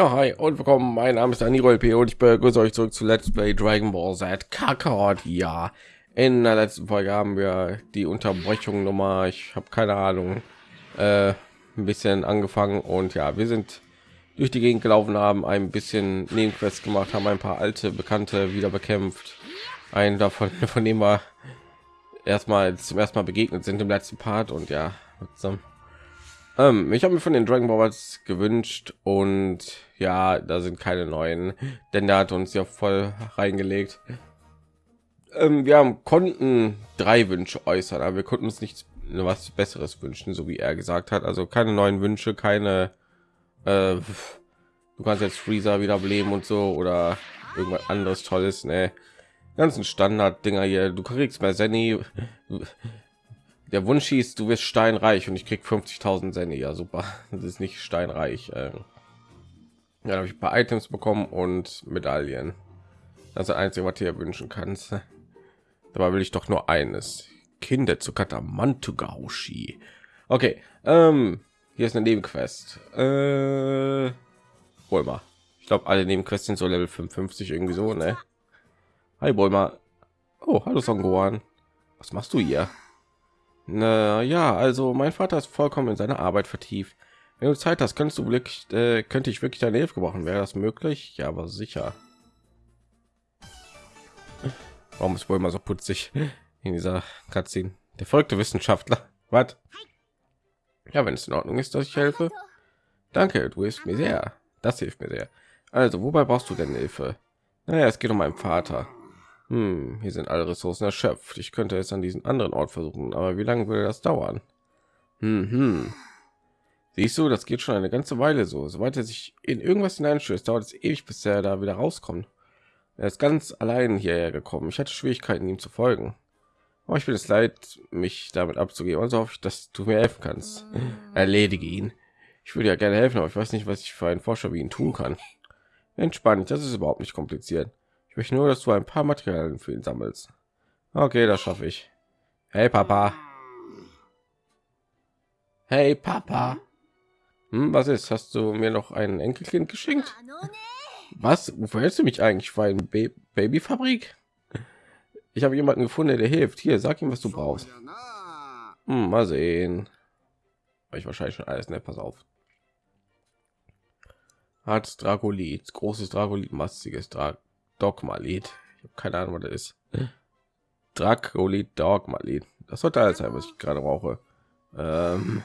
Ja, hi und willkommen. Mein Name ist Daniel P. und ich begrüße euch zurück zu Let's Play Dragon Ball Z Kakarot. Ja, in der letzten Folge haben wir die Unterbrechung Nummer, ich habe keine Ahnung, äh, ein bisschen angefangen und ja, wir sind durch die Gegend gelaufen, haben ein bisschen Nebenquests gemacht, haben ein paar alte Bekannte wieder bekämpft. Einen davon, von dem wir erstmal zum ersten Mal begegnet sind im letzten Part und ja, zusammen ähm, ich habe mir von den Dragon Balls gewünscht und ja, da sind keine neuen, denn der hat uns ja voll reingelegt. Ähm, wir haben konnten drei Wünsche äußern, aber wir konnten uns nichts was Besseres wünschen, so wie er gesagt hat. Also keine neuen Wünsche, keine. Äh, du kannst jetzt Freezer wiederbeleben und so oder irgendwas anderes Tolles. Ne, ganzen Standard-Dinger hier. Du kriegst mehr Zenny der Wunsch hieß, du wirst steinreich und ich krieg 50.000 Senne. Ja, super. Das ist nicht steinreich. Äh. Ja, habe ich ein paar Items bekommen und Medaillen. Das ist das einzige, was du wünschen kannst. Dabei will ich doch nur eines. Kinder zu Katamantugaushi. Okay, ähm, hier ist eine Nebenquest. Äh, hol mal. Ich glaube, alle Nebenquests sind so Level 55 irgendwie so, ne? Hi, Bulma. Oh, hallo Son. Was machst du hier? Na ja, also mein Vater ist vollkommen in seine Arbeit vertieft. Wenn du Zeit hast, könntest du wirklich, äh, könnte ich wirklich deine Hilfe gebrauchen. Wäre das möglich? Ja, aber sicher. Warum ist wohl immer so putzig in dieser Cutscene? Der folgte Wissenschaftler. Was? Ja, wenn es in Ordnung ist, dass ich helfe. Danke, du hilfst mir sehr. Das hilft mir sehr. Also, wobei brauchst du denn Hilfe? Naja, es geht um meinen Vater. Hm, hier sind alle Ressourcen erschöpft. Ich könnte es an diesem anderen Ort versuchen, aber wie lange würde das dauern? Hm, hm. Siehst du, das geht schon eine ganze Weile so. Soweit er sich in irgendwas hineinstößt, dauert es ewig, bis er da wieder rauskommt. Er ist ganz allein hierher gekommen. Ich hatte Schwierigkeiten, ihm zu folgen. Aber ich bin es leid, mich damit abzugeben. Also hoffe ich, dass du mir helfen kannst. Erledige ihn. Ich würde ja gerne helfen, aber ich weiß nicht, was ich für einen Forscher wie ihn tun kann. Entspann das ist überhaupt nicht kompliziert. Ich möchte nur, dass du ein paar Materialien für ihn sammelst. Okay, das schaffe ich. Hey Papa. Hey Papa. Hm, was ist? Hast du mir noch ein Enkelkind geschenkt? Was? Wofür hältst du mich eigentlich für ein Ba Babyfabrik? Ich habe jemanden gefunden, der hilft. Hier, sag ihm, was du brauchst. Hm, mal sehen. Ich wahrscheinlich schon alles. Ne, pass auf. Hat Dragolit, großes Dragolit, mastiges Drag Dogma-Lied. Ich habe keine Ahnung, was das ist. Dracolit Dogma-Lied. Das sollte alles sein, was ich gerade brauche. Ähm,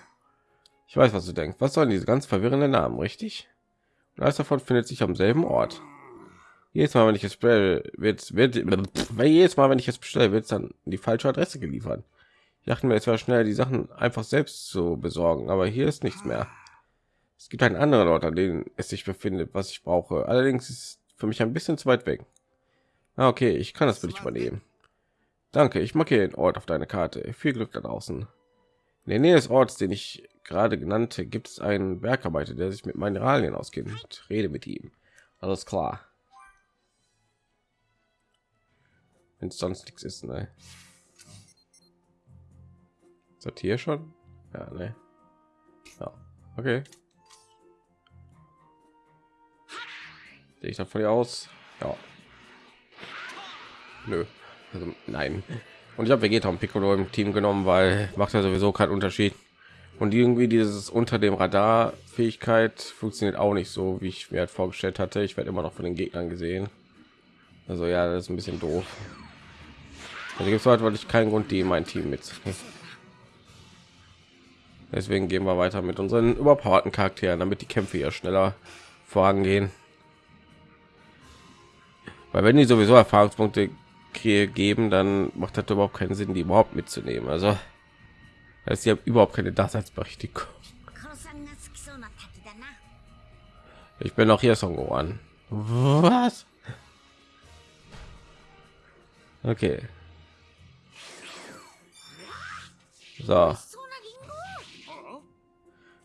ich weiß, was du denkst. Was sollen diese ganz verwirrenden Namen, richtig? Und alles davon findet sich am selben Ort. Jedes Mal, wenn ich es bestelle, wird, wird, jedes Mal, wenn ich es bestelle, wird es dann die falsche Adresse geliefert. Ich dachte mir, es war schnell, die Sachen einfach selbst zu besorgen, aber hier ist nichts mehr. Es gibt einen anderen Ort, an dem es sich befindet, was ich brauche. Allerdings ist für mich ein bisschen zu weit weg. Ah, okay, ich kann das für dich übernehmen. Danke, ich markiere den Ort auf deine Karte. Viel Glück da draußen. In der Nähe des Orts, den ich gerade genannte, gibt es einen Bergarbeiter, der sich mit Mineralien auskennt. Rede mit ihm. Alles klar. Wenn es sonst nichts ist, ne? Ist das hier schon? Ja, ne? Ja, okay. Sehe ich davon aus? Ja. Nö. Also, nein. Und ich habe Vegeta und Piccolo im Team genommen, weil macht ja sowieso keinen Unterschied. Und irgendwie dieses unter dem Radar Fähigkeit funktioniert auch nicht so, wie ich mir halt vorgestellt hatte. Ich werde immer noch von den Gegnern gesehen. Also ja, das ist ein bisschen doof. Also gibt es heute ich keinen Grund, die in mein Team mit. Deswegen gehen wir weiter mit unseren überpowerten Charakteren, damit die Kämpfe ja schneller vorangehen weil wenn die sowieso Erfahrungspunkte geben, dann macht das überhaupt keinen Sinn, die überhaupt mitzunehmen. Also das ist ja überhaupt keine Daseinsberechtigung. Ich bin auch hier Song an. Was? Okay. So.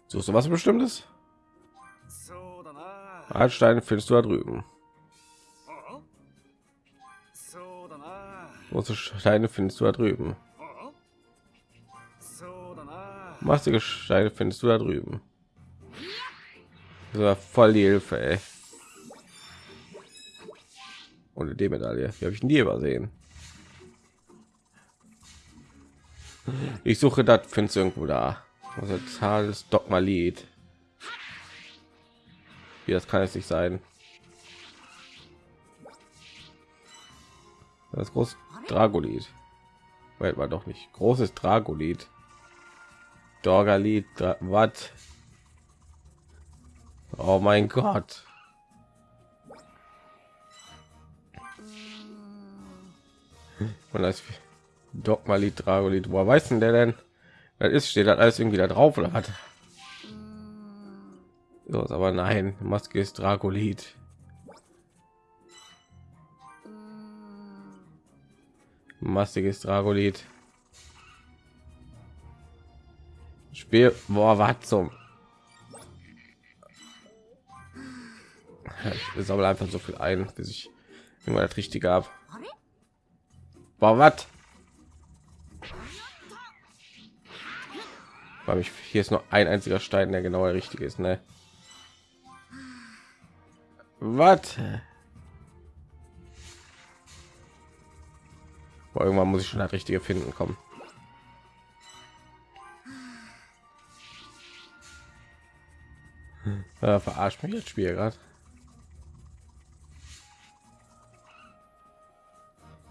Suchst du was bestimmtes? Altstein findest du da drüben. Große Steine findest du da drüben. Mastige Steine findest du da drüben. Das voll die Hilfe, ey. Ohne die Medaille. Wie habe ich nie übersehen? Ich suche das, findest irgendwo da. Also des Dogma-Lied. Wie das kann es nicht sein. Das groß Dragolid. Welt war doch nicht großes Dragolid. Dorgalit, was? Oh mein Gott. Und das Dogmalit, Dragolit, woher weiß denn der denn? Das ist steht das alles irgendwie da drauf oder hat? So, aber nein, Maske ist Dragolit. Mastiges Dragolit. Spiel, boah, was zum? Ich sammle einfach so viel ein, bis ich immer das Richtige habe. Boah, was? Weil ich hier ist nur ein einziger Stein, der genau der richtige ist, ne? Was? Irgendwann muss ich schon das richtige finden kommen. Äh, verarscht mich jetzt Spiel gerade.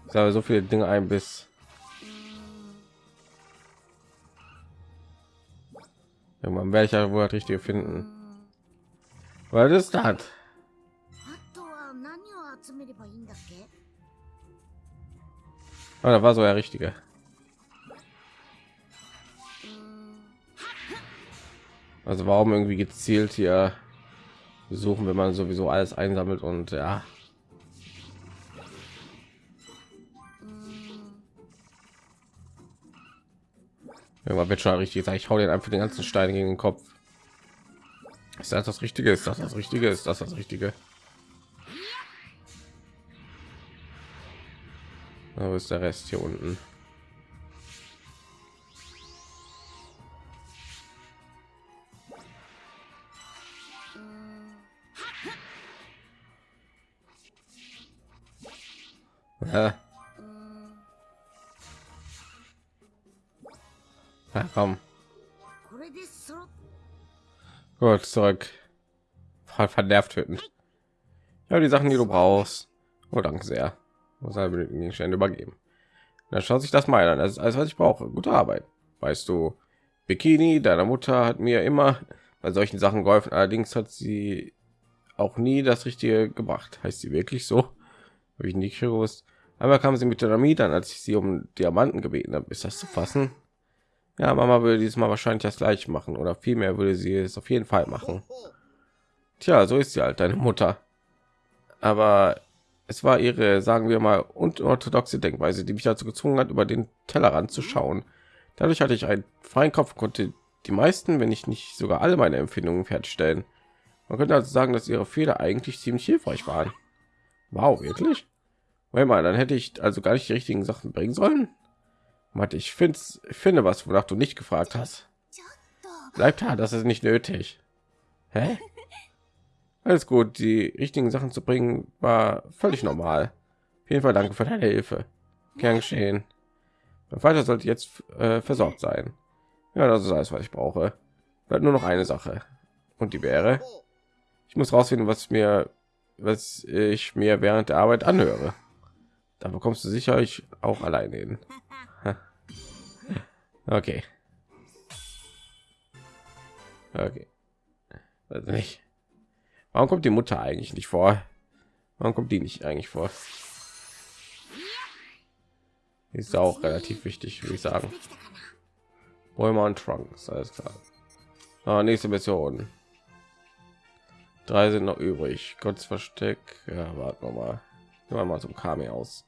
Ich habe so viele Dinge ein bis irgendwann werde ich ja wohl das richtige finden. Weil das hat. Oh, da war so der richtige. Also warum irgendwie gezielt hier suchen, wenn man sowieso alles einsammelt und ja. Irgendwann wird schon richtig sagen, ich hau den einfach den ganzen Stein gegen den Kopf. Ist das das Richtige? Ist das das Richtige? Ist das das Richtige? Wo ist der Rest hier unten? Ja. Komm. Gut, zurück. Voll vernervt töten. Ja, die Sachen, die du brauchst. Oh, danke sehr. Muss den Gegenstände übergeben. Dann schaut sich das mal an. Das ist alles, was ich brauche. Gute Arbeit. Weißt du, Bikini, deiner Mutter hat mir immer bei solchen Sachen geholfen. Allerdings hat sie auch nie das Richtige gebracht. Heißt sie wirklich so? Habe ich nicht gewusst. Aber kam sie mit Dynamit an, als ich sie um Diamanten gebeten habe. Ist das zu fassen? Ja, Mama würde diesmal wahrscheinlich das gleiche machen oder vielmehr würde sie es auf jeden Fall machen. Tja, so ist sie halt, deine Mutter. Aber es war ihre, sagen wir mal, unorthodoxe Denkweise, die mich dazu gezwungen hat, über den Tellerrand zu schauen. Dadurch hatte ich einen freien Kopf, konnte die meisten, wenn ich nicht sogar alle meine Empfindungen fertigstellen. Man könnte also sagen, dass ihre Fehler eigentlich ziemlich hilfreich waren. Wow, wirklich? Weil mal, dann hätte ich also gar nicht die richtigen Sachen bringen sollen. Warte, ich finde, ich finde was, wonach du nicht gefragt hast. Bleibt da, das ist nicht nötig. Hä? Alles gut, die richtigen Sachen zu bringen war völlig normal. Auf jeden Fall danke für deine Hilfe. Gern geschehen. Mein Vater sollte jetzt äh, versorgt sein. Ja, das ist alles, was ich brauche. Bleibt nur noch eine Sache. Und die wäre, ich muss rausfinden, was mir, was ich mir während der Arbeit anhöre. Da bekommst du sicherlich auch alleine hin. Okay. Okay. Also nicht. Warum kommt die Mutter eigentlich nicht vor? Warum kommt die nicht eigentlich vor? Ist auch relativ wichtig, würde ich sagen. Bäume und Trunks, alles klar. Ah, nächste Mission. Drei sind noch übrig. Gottes Versteck. Ja, warten wir mal. Gehen wir mal zum Kami aus.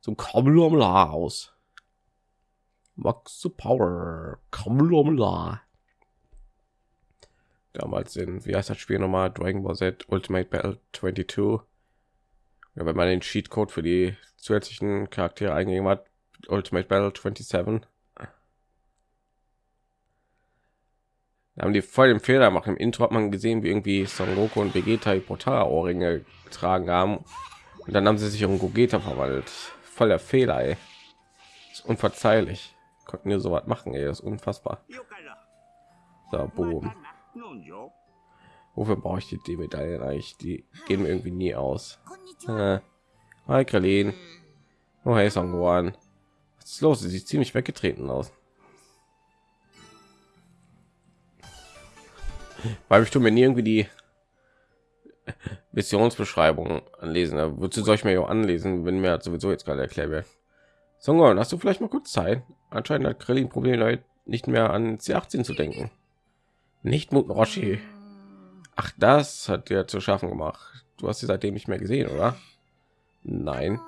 Zum Kamla aus. Max Power. Kamla damals in wie heißt das Spiel nochmal Dragon Ball Z Ultimate Battle 22. Ja, wenn man den Cheatcode für die zusätzlichen Charaktere eingegeben hat, Ultimate Battle 27. Da haben die voll den Fehler gemacht. Im Intro hat man gesehen, wie irgendwie Son Goku und Vegeta die Portara-Ohrringe getragen haben. Und dann haben sie sich um Gogeta verwandelt. Voll der Fehler, ey. ist unverzeihlich. Konnten wir so was machen, ey. Ist unfassbar. So, boom. Wofür brauche ich die, die Medaillen eigentlich? Die gehen mir irgendwie nie aus. Äh, hi, Kralin. Oh, hey, Songwan. Was ist los? Sie sieht ziemlich weggetreten aus. Weil ich tue mir nie irgendwie die Missionsbeschreibung anlesen. Wozu soll ich mir ja anlesen, wenn mir sowieso jetzt gerade erklärt wird. Songon, hast du vielleicht mal kurz Zeit? Anscheinend hat Krillin Probleme nicht mehr an C18 zu denken. Nicht Muten Roshi. Ach, das hat dir zu schaffen gemacht. Du hast sie seitdem nicht mehr gesehen, oder? Nein.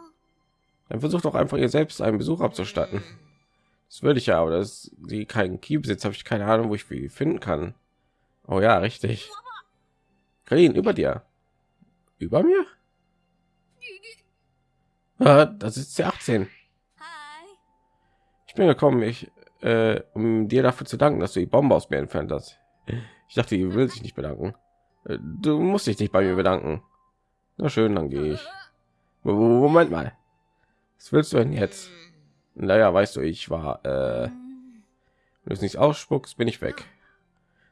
Dann versucht doch einfach ihr selbst einen Besuch abzustatten. Das würde ich ja, aber dass sie keinen Key besitzt, habe ich keine Ahnung, wo ich wie finden kann. Oh ja, richtig. Karin, über dir. Über mir? Ah, das ist c 18. Ich bin gekommen, ich, äh, um dir dafür zu danken, dass du die Bombe aus mir entfernt hast. Ich dachte, die will sich nicht bedanken. Äh, du musst dich nicht bei mir bedanken. Na schön, dann gehe ich. Moment mal. Was willst du denn jetzt? Naja, weißt du, ich war, äh, wenn du es nicht ausspuckst, bin ich weg.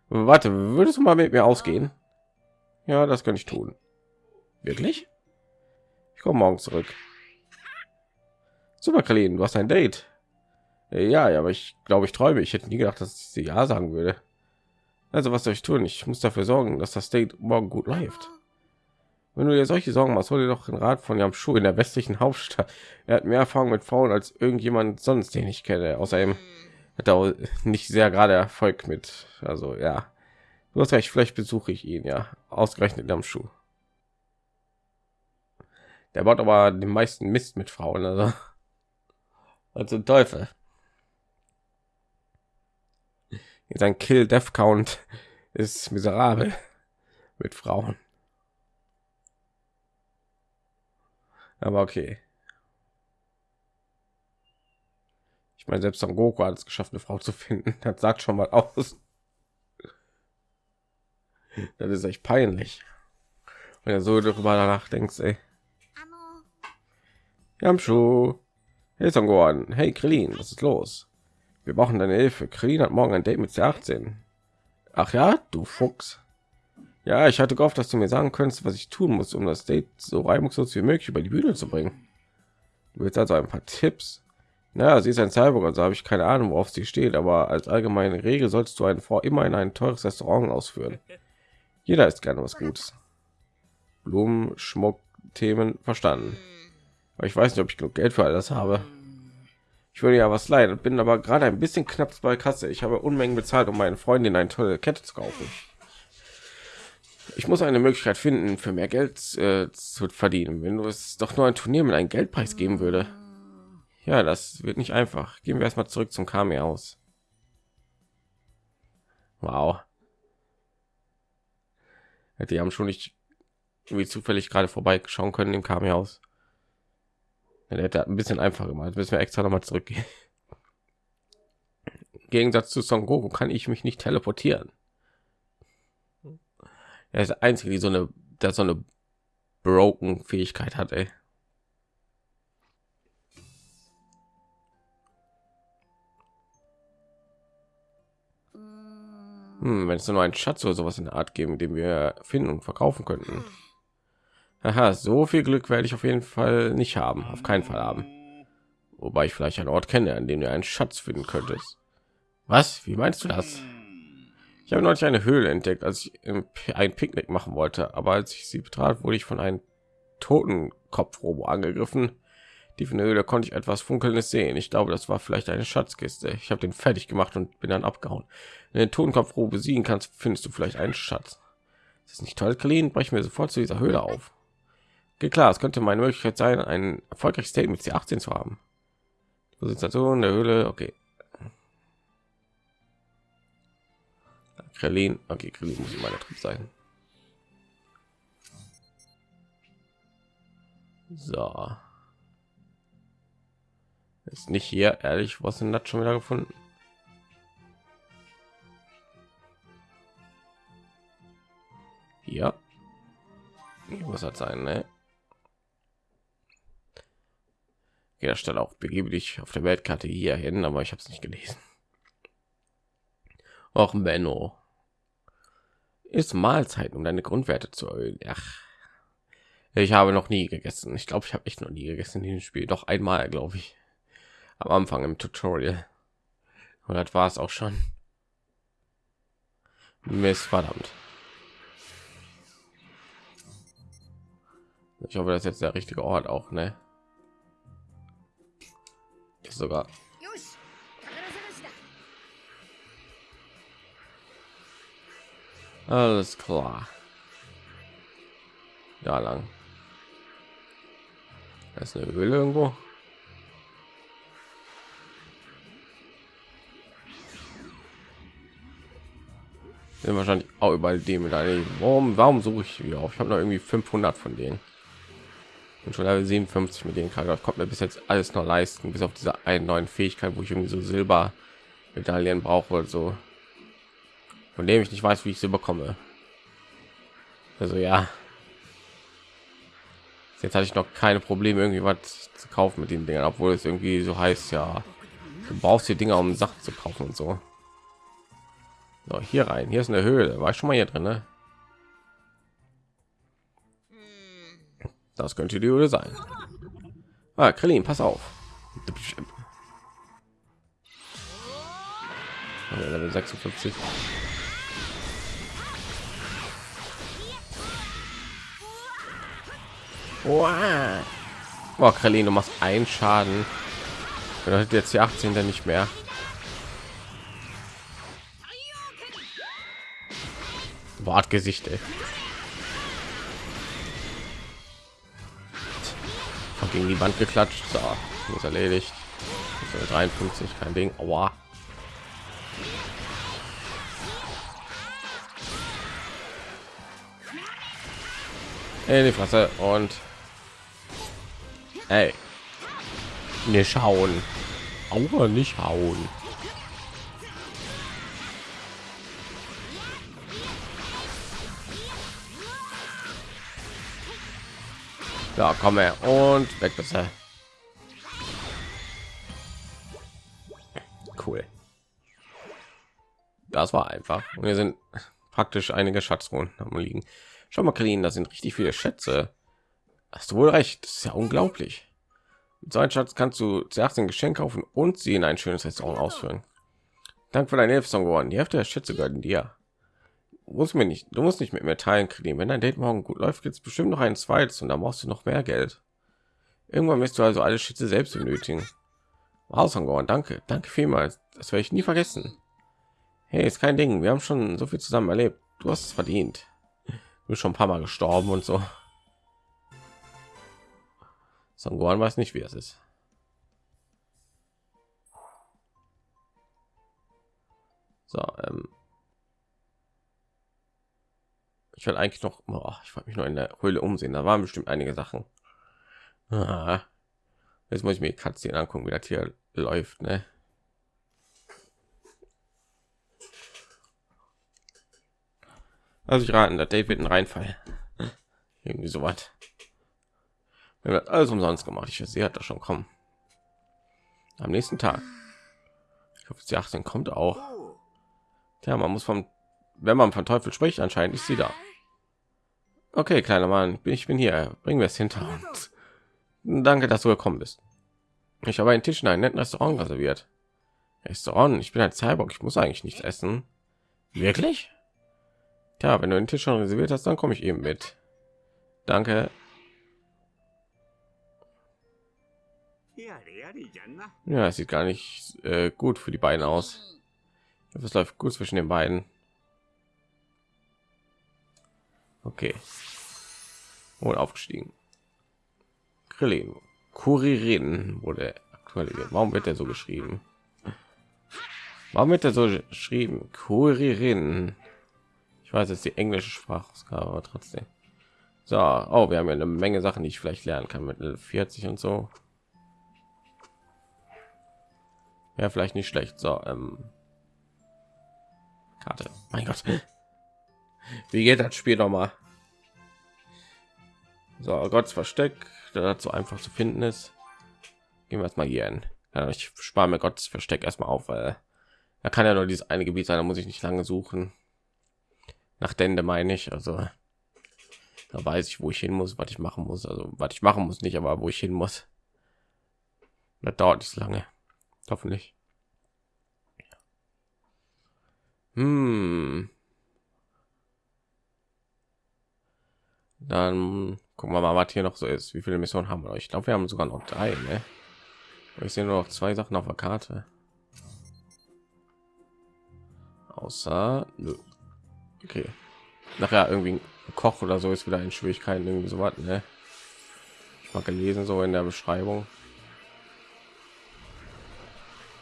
Warte, würdest du mal mit mir ausgehen? Ja, das kann ich tun. Wirklich? Ich komme morgen zurück. Super, Kalin, du hast ein Date. Ja, ja, aber ich glaube, ich träume. Ich hätte nie gedacht, dass ich sie ja sagen würde. Also, was soll ich tun? Ich muss dafür sorgen, dass das Date morgen gut läuft. Wenn du dir solche Sorgen machst, hol dir doch den Rat von Jam Schuh in der westlichen Hauptstadt. Er hat mehr Erfahrung mit Frauen als irgendjemand sonst, den ich kenne. Außerdem hat er nicht sehr gerade Erfolg mit. Also ja, du hast recht. Vielleicht besuche ich ihn ja ausgerechnet am Schuh. Der baut aber den meisten Mist mit Frauen. Also also Teufel. Sein Kill Death Count ist miserabel mit Frauen. Aber okay. Ich meine, selbst Son Goku hat es geschafft, eine Frau zu finden. Das sagt schon mal aus. Das ist echt peinlich. Wenn er so darüber nachdenkst, ey. Yamshu. Hey Son Gohan. Hey Krillin, was ist los? Wir brauchen deine Hilfe. Krillin hat morgen ein Date mit C18. Ach ja, du Fuchs. Ja, ich hatte gehofft, dass du mir sagen könntest, was ich tun muss, um das Date so reibungslos wie möglich über die Bühne zu bringen. Du willst also ein paar Tipps. Naja, sie ist ein Cyborg, also habe ich keine Ahnung, worauf sie steht, aber als allgemeine Regel solltest du eine Frau immer in ein teures Restaurant ausführen. Jeder ist gerne was Gutes. Blumen, Schmuck, Themen verstanden. Aber ich weiß nicht, ob ich genug Geld für all das habe. Ich würde ja was leiden, bin aber gerade ein bisschen knapp bei Kasse. Ich habe Unmengen bezahlt, um meinen Freundin eine tolle Kette zu kaufen. Ich muss eine Möglichkeit finden, für mehr Geld äh, zu verdienen. Wenn du es doch nur ein Turnier mit einem Geldpreis geben würde. Ja, das wird nicht einfach. Gehen wir erstmal zurück zum Kami aus. Wow. Die haben schon nicht wie zufällig gerade vorbei schauen können im Kami aus. Der hätte ein bisschen einfacher gemacht. Müssen wir extra noch mal zurückgehen. Im Gegensatz zu Son Goku kann ich mich nicht teleportieren. Er ist der einzige, die so eine, der so eine broken Fähigkeit hat, ey. Hm, wenn es nur einen Schatz oder sowas in der Art geben, den wir finden und verkaufen könnten. Aha, so viel Glück werde ich auf jeden Fall nicht haben, auf keinen Fall haben. Wobei ich vielleicht einen Ort kenne, an dem du einen Schatz finden könntest. Was? Wie meinst du das? Ich habe neulich eine Höhle entdeckt, als ich ein Picknick machen wollte, aber als ich sie betrat, wurde ich von einem toten Kopfrobo angegriffen die von der Höhle konnte ich etwas Funkelndes sehen. Ich glaube, das war vielleicht eine Schatzkiste. Ich habe den fertig gemacht und bin dann abgehauen. Wenn du den Totenkopf besiegen kannst, findest du vielleicht einen Schatz. Das ist nicht toll, Clean. Brechen wir sofort zu dieser Höhle auf. Klar, es könnte meine Möglichkeit sein, ein erfolgreiches Date mit C18 zu haben. Position der Höhle, okay. Krillin, okay, Krillin muss immer der Trieb sein. So. Ist nicht hier, ehrlich, was denn das schon wieder gefunden? Hier. Muss das sein, ne? Ja, Stelle auch begebe dich auf der Weltkarte hier hin, aber ich habe es nicht gelesen. Auch Benno ist Mahlzeiten, um deine Grundwerte zu erhöhen. Ach, ich habe noch nie gegessen. Ich glaube, ich habe echt noch nie gegessen in diesem Spiel. Doch einmal, glaube ich, am Anfang im Tutorial. Und das war es auch schon. Mist, verdammt. Ich hoffe, das ist jetzt der richtige Ort auch, ne? Sogar. Alles klar. Da lang. Das ist eine Höhle irgendwo. Sind wahrscheinlich auch überall die mit Warum, warum suche ich hier auf? Ich habe noch irgendwie 500 von denen. Und schon Level 57 mit denen kann. kommt mir bis jetzt alles noch leisten, bis auf diese einen neuen Fähigkeit, wo ich irgendwie so Silber Medaillen brauche oder so. Von dem ich nicht weiß, wie ich sie bekomme. Also ja. Jetzt hatte ich noch keine Probleme, irgendwie was zu kaufen mit den Dingen, obwohl es irgendwie so heißt, ja, du brauchst die Dinger, um Sachen zu kaufen und so. so. hier rein, hier ist eine Höhle, war ich schon mal hier drin, ne? Das könnte die Höhle sein. Ah, Krillin, pass auf. Level 56. Wow. Oh, Krillin, du machst einen Schaden. Bedeutet jetzt die 18 dann nicht mehr. Wortgesicht, ey. Gegen die Wand geklatscht. So, ist erledigt. Ist 53, kein Ding. Aua. In die Fresse und Ey. Nicht schauen. Aua, nicht hauen. Ja, komm her und weg bitte. Cool. Das war einfach. Und wir sind praktisch einige Schatzrunden am liegen. Schau mal, clean, da sind richtig viele Schätze. Hast du wohl recht, das ist ja unglaublich. Mit so einem Schatz kannst du zuerst ein Geschenk kaufen und sie in ein schönes Restaurant ausführen. Dank für deine Hilfe, geworden. Die Hälfte der Schätze gehört dir muss mir nicht, du musst nicht mit mir teilen kriegen. Wenn dein Date morgen gut läuft, gibt es bestimmt noch ein zweites und da brauchst du noch mehr Geld. Irgendwann wirst du also alle Schätze selbst benötigen. Wow, Sangor, danke, danke vielmals. Das werde ich nie vergessen. Hey, ist kein Ding. Wir haben schon so viel zusammen erlebt. Du hast es verdient. Du bist schon ein paar Mal gestorben und so. Sangoran weiß nicht, wie es ist. So, ähm, ich will eigentlich noch oh, ich wollte mich nur in der höhle umsehen. Da waren bestimmt einige sachen. Ah, jetzt muss ich mir Katzen angucken wie das hier läuft ne? also ich raten der david ein reinfall. Irgendwie so was wir wird alles umsonst gemacht. Ich sie hat das schon kommen. Am nächsten tag. Ich hoffe sie 18 kommt auch. Ja man muss vom wenn man von teufel spricht anscheinend ist sie da Okay, kleiner Mann, ich bin hier. Bringen wir es hinter uns. Danke, dass du gekommen bist. Ich habe einen Tisch in einem netten Restaurant reserviert. Restaurant? Ich bin ein Cyborg. Ich muss eigentlich nichts essen. Wirklich? Ja, wenn du den Tisch schon reserviert hast, dann komme ich eben mit. Danke. Ja, es sieht gar nicht äh, gut für die beiden aus. Es läuft gut zwischen den beiden. Okay. Und aufgestiegen. Krillin. Kuririn wurde aktualisiert. Warum wird er so geschrieben? Warum wird er so geschrieben? Kuririn. Ich weiß jetzt die englische Sprachausgabe, aber trotzdem. So, oh, wir haben ja eine Menge Sachen, die ich vielleicht lernen kann mit 40 und so. Ja, vielleicht nicht schlecht. So, ähm, Karte. Mein Gott. Wie geht das Spiel noch mal? So, Gottes Versteck, dazu einfach zu finden ist. Gehen wir erstmal hier hin. Ich spare mir Gottes Versteck erstmal auf, weil da kann ja nur dieses eine Gebiet sein, da muss ich nicht lange suchen. Nach Dende meine ich, also da weiß ich, wo ich hin muss, was ich machen muss. Also was ich machen muss nicht, aber wo ich hin muss. Das dauert nicht lange. Hoffentlich. Hm. Dann gucken wir mal, was hier noch so ist. Wie viele Missionen haben wir? Ich glaube, wir haben sogar noch drei. Ne? Ich sehe nur noch zwei Sachen auf der Karte. Außer, nö. okay. Nachher irgendwie Koch oder so ist wieder in Schwierigkeiten irgendwie so was. Ne? Ich mal gelesen so in der Beschreibung.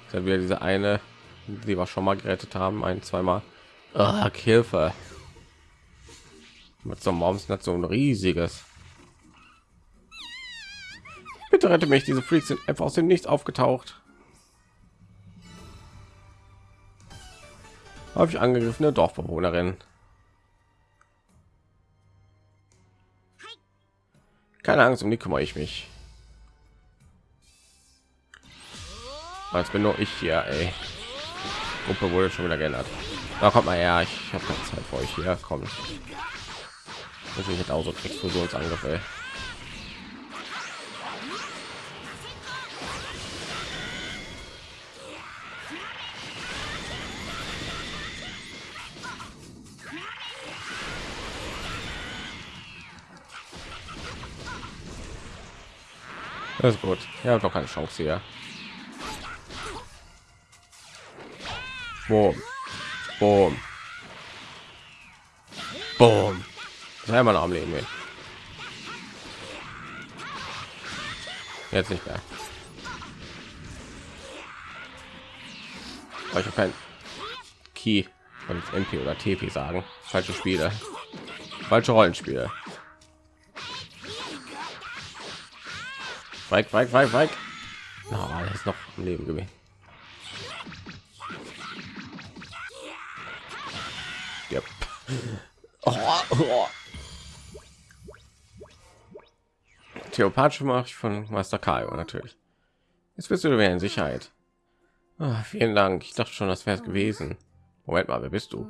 Ist wieder diese eine, die wir schon mal gerettet haben, ein, zweimal. Ach, Hilfe. Mit so einem Moms so ein riesiges. Bitte rette mich, diese Freaks sind einfach aus dem Nichts aufgetaucht. Habe ich angegriffene Dorfbewohnerin. Keine Angst, um die kümmere ich mich. Als bin nur ich hier, ey. Gruppe wurde schon wieder geändert. Da kommt mal her, ich habe keine Zeit für euch hier. Kommt. Ich hätte auch so Explosionsangriff, Das ist gut. Ja, doch keine Chance hier. Boom. Boom. Boom. Sei mal am Leben. Jetzt nicht mehr. Ich habe kein Key und MP oder TP sagen. Falsche Spiele. Falsche Rollenspiele. Weig, weig, weig, weig. Er ist noch am Leben gewesen. Yep. Oh, oh. Theopathische mache ich von Master Kaio natürlich. Jetzt bist du wieder in Sicherheit. Oh, vielen Dank. Ich dachte schon, das wäre es gewesen. Moment mal, wer bist du?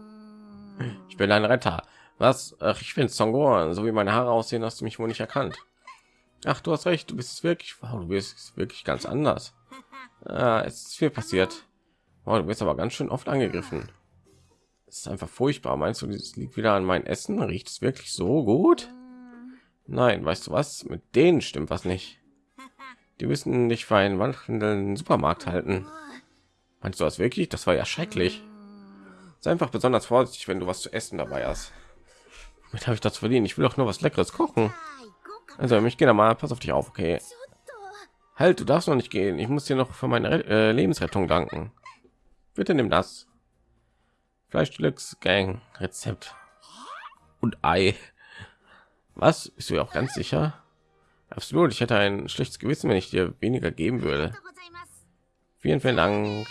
Ich bin ein Retter. Was? Ach, ich bin Songoran. So wie meine Haare aussehen, hast du mich wohl nicht erkannt. Ach, du hast recht, du bist wirklich, wow, du bist wirklich ganz anders. Ah, es ist viel passiert. Wow, du bist aber ganz schön oft angegriffen. Es ist einfach furchtbar. Meinst du, das liegt wieder an mein Essen? Riecht es wirklich so gut? Nein, weißt du was? Mit denen stimmt was nicht. Die müssen dich für einen wandelnden Supermarkt halten. Meinst du das wirklich? Das war ja schrecklich. Sei einfach besonders vorsichtig, wenn du was zu essen dabei hast. Mit habe ich das verdient? Ich will doch nur was Leckeres kochen. Also mich geht mal, pass auf dich auf, okay? Halt, du darfst noch nicht gehen. Ich muss dir noch für meine äh, Lebensrettung danken. Bitte nimm das. Fleischdeluxe Gang Rezept und Ei. Was? Bist du ja auch ganz sicher? Absolut. Ich hätte ein schlechtes Gewissen, wenn ich dir weniger geben würde. Vielen, vielen Dank.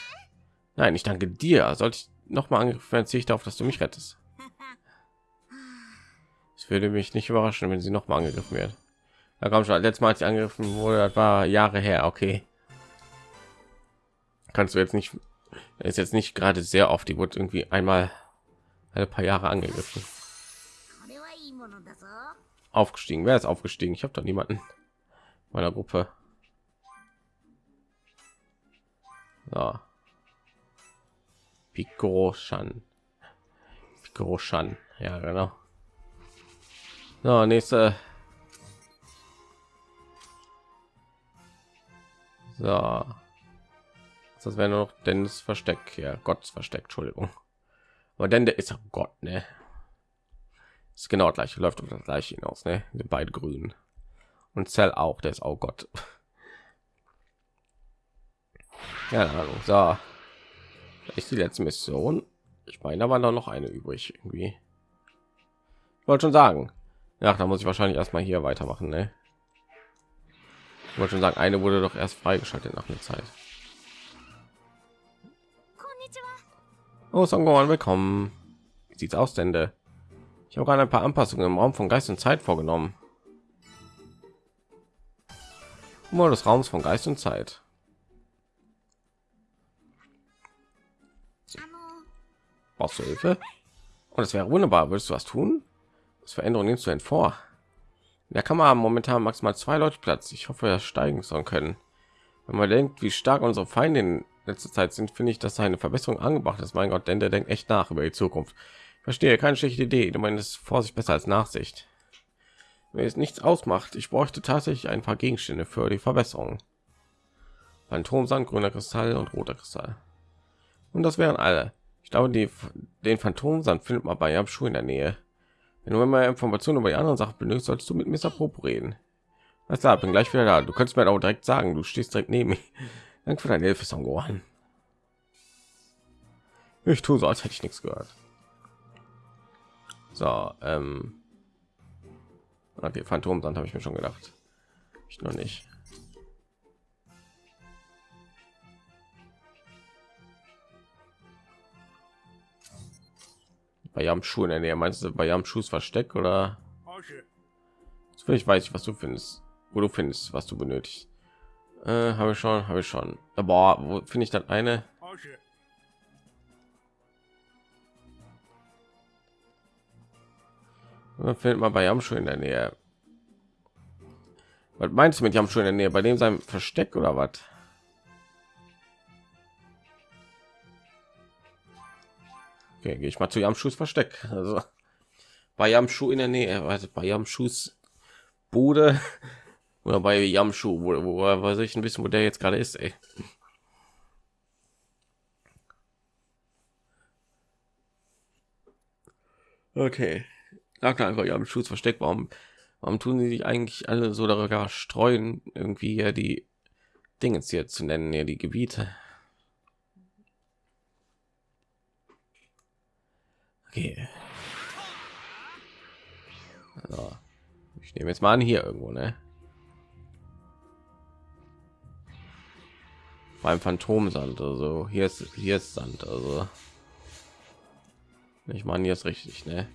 Nein, ich danke dir. Sollte ich noch mal angegriffen, ziehe ich darauf, dass du mich rettest. Es würde mich nicht überraschen, wenn sie noch mal angegriffen wird. Da kommt schon letztes Mal, als ich angegriffen wurde, das war Jahre her. Okay, kannst du jetzt nicht, ist jetzt nicht gerade sehr oft. Die wurde irgendwie einmal ein paar Jahre angegriffen. Aufgestiegen. Wer ist aufgestiegen? Ich habe doch niemanden meiner Gruppe. So. Pico-Shan. Pico-Shan. Ja, genau. So, nächste So. Das wäre noch Dennis Versteck. Ja, Gottes Versteck, Entschuldigung. Aber denn der ist ja Gott, ne? Ist genau gleich, läuft auf das gleiche hinaus, ne? Sind beide grün. Und Zell auch, der ist auch Gott. Ja, Ahnung. So. Ist die letzte Mission? Ich meine, da war noch eine übrig irgendwie. Ich wollte schon sagen. Ja, da muss ich wahrscheinlich erstmal hier weitermachen, ne? Ich wollte schon sagen, eine wurde doch erst freigeschaltet nach einer Zeit. Oh, Songoran, willkommen. Wie sieht's aus, denn? Ich habe gerade ein paar Anpassungen im Raum von Geist und Zeit vorgenommen. Nur des Raums von Geist und Zeit. Brauchst du Hilfe? Und es wäre wunderbar. Würdest du was tun? Das Veränderung nimmst du denn vor? In der haben momentan maximal zwei Leute Platz. Ich hoffe, wir steigen sollen können. Wenn man denkt, wie stark unsere Feinde in letzter Zeit sind, finde ich, dass eine Verbesserung angebracht ist. Mein Gott, denn der denkt echt nach über die Zukunft. Verstehe keine schlechte Idee. Du meinst Vorsicht besser als Nachsicht. Wenn es nichts ausmacht, ich bräuchte tatsächlich ein paar Gegenstände für die Verbesserung. Phantomsand, grüner Kristall und roter Kristall. Und das wären alle. Ich glaube, die, den Phantomsand findet man bei Schuh in der Nähe. Wenn du immer Informationen über die anderen Sachen benötigst, solltest du mit Mr. Popo reden. Alles klar, bin gleich wieder da. Du kannst mir auch direkt sagen, du stehst direkt neben mir. Danke für deine Hilfe, Songohan. Ich tue so, als hätte ich nichts gehört. So, ähm, okay, Phantomsand habe ich mir schon gedacht. Ich noch nicht. bei ihrem Schuh in der Nähe. Meinst du bei ihrem Schuss Versteck oder? Ich weiß ich, was du findest, wo du findest, was du benötigst. Äh, habe ich schon, habe ich schon. Aber wo finde ich dann eine? Findet man bei Jamschuh in der Nähe. Was meinst du mit Jamschuh in der Nähe? Bei dem sein Versteck oder was? Okay, gehe ich mal zu Jamschus Versteck. Also bei Jamschu in der Nähe, also bei Jamschus Bude oder bei Jamschu, wo, wo weiß ich ein bisschen, wo der jetzt gerade ist. Ey. Okay, sag einfach Jamschus Versteck. Warum, warum tun sie sich eigentlich alle so darüber streuen, irgendwie ja die Dinge hier zu nennen, ja die Gebiete? Okay. Also, ich nehme jetzt mal an hier irgendwo, ne? Beim Phantomsand, also hier ist hier ist Sand, also ich meine hier ist richtig, ne?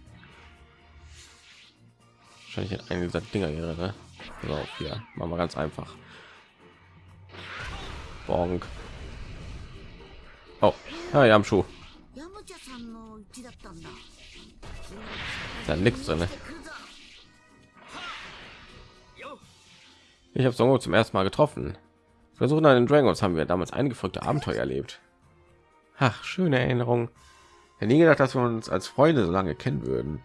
Wahrscheinlich eine dieser Dinger hier, ne? So, hier machen wir ganz einfach. Bonk. Oh, ja, ja, am Schuh. Da nichts drin. Ich habe Songo zum ersten Mal getroffen. Versuchen an den Dragons haben wir damals eingefragte Abenteuer erlebt. Ach, schöne Erinnerung. Ich nie gedacht, dass wir uns als Freunde so lange kennen würden.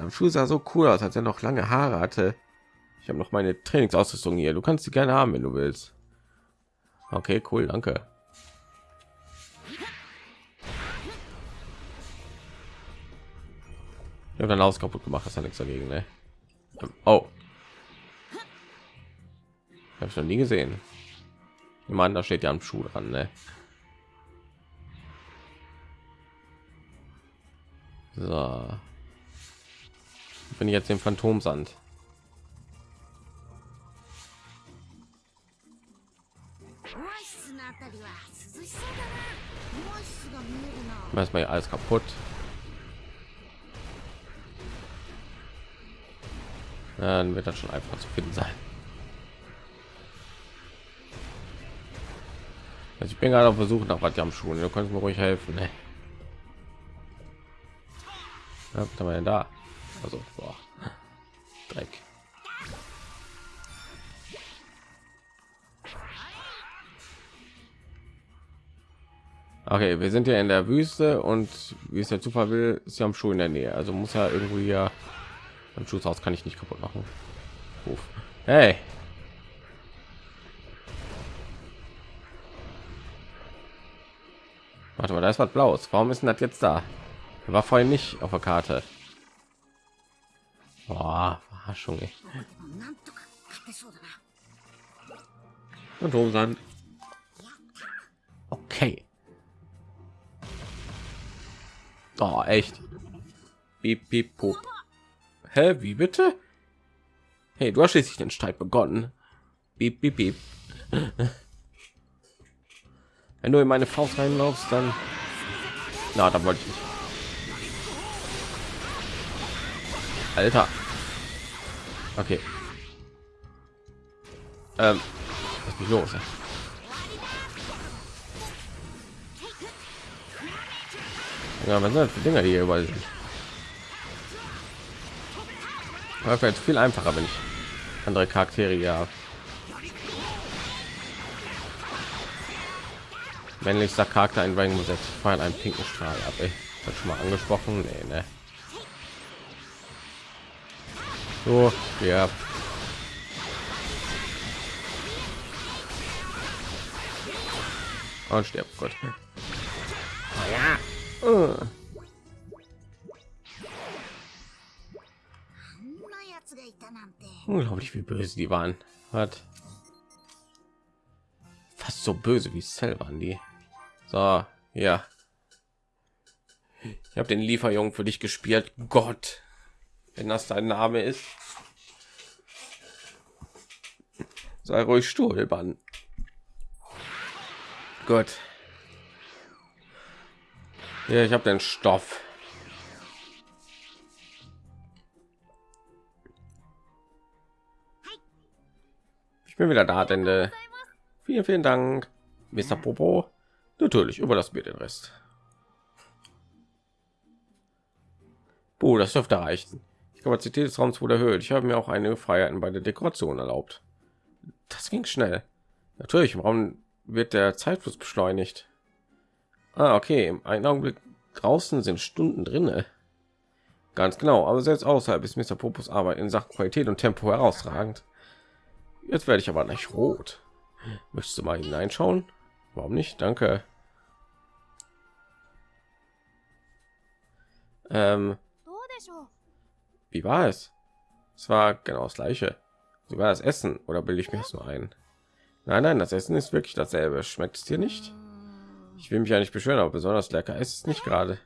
Am Schuh sah so cool aus, als er noch lange Haare hatte. Ich habe noch meine Trainingsausrüstung hier. Du kannst sie gerne haben, wenn du willst. Okay, cool, danke. Ich habe dann aus kaputt gemacht, das hat nichts dagegen, ne? Oh. Habe ich noch nie gesehen. Ich meine, da steht ja am Schuh dran, ne? So. Ich jetzt den Phantomsand. Erstmal alles kaputt. dann wird das schon einfach zu finden sein. Also ich bin gerade auf Versuch nach was am Schulen. Du kannst mir ruhig helfen. Ne? Ja, da? Also boah. Dreck. Okay, wir sind ja in der Wüste und wie es der Zufall will, ist ja am Schuh in der Nähe. Also muss er irgendwie ja im Schusshaus kann ich nicht kaputt machen. Ruf. Hey. Warte mal, da ist was Blaues. Warum ist denn das jetzt da? War vorhin nicht auf der Karte. Boah, Verarschung. Ey. Und Domsand. Okay. Oh, echt. Piep, piep, pup. Hä, wie bitte? Hey, du hast schließlich den Streit begonnen. Beep, beep, beep. Wenn du in meine Faust reinlaufst, dann... Na, da wollte ich nicht. Alter. Okay. Ähm, was ist los? Ja? Was sind das für Dinger, hier überall sind? Aber vielleicht viel einfacher, wenn ich andere Charaktere ja männlichster Charakter in Dragon Ball fallen einen pinken Strahl ab. Ey. Das schon mal angesprochen. Nee, ne. So, ja. Und stirbt Gott. Ja. Uh. Unglaublich, wie böse die waren. Hat fast so böse wie Cell waren die. So, ja. Ich habe den Lieferjungen für dich gespielt. Gott, wenn das dein Name ist. Sei ruhig Stuhlbann. Gut. Ja, ich habe den Stoff. Ich bin wieder da, Ende. Vielen, vielen Dank, Mr. Popo. Natürlich, überlass mir den Rest. Buh, das dürfte reichen. Die Kapazität des Raums wurde erhöht. Ich habe mir auch eine Freiheiten bei der Dekoration erlaubt. Das ging schnell. Natürlich, im Raum wird der Zeitfluss beschleunigt. Ah, okay. Im einen Augenblick draußen sind Stunden drinne. Ganz genau, aber selbst außerhalb ist Mr. Popos Arbeit in Sachen Qualität und Tempo herausragend. Jetzt werde ich aber nicht rot. Möchtest du mal hineinschauen? Warum nicht? Danke. Ähm, wie war es? Es war genau das gleiche. Sogar das Essen oder bilde ich mir es nur ein? Nein, nein, das Essen ist wirklich dasselbe. Schmeckt es dir nicht? Ich will mich ja nicht beschweren, aber besonders lecker ist es nicht gerade.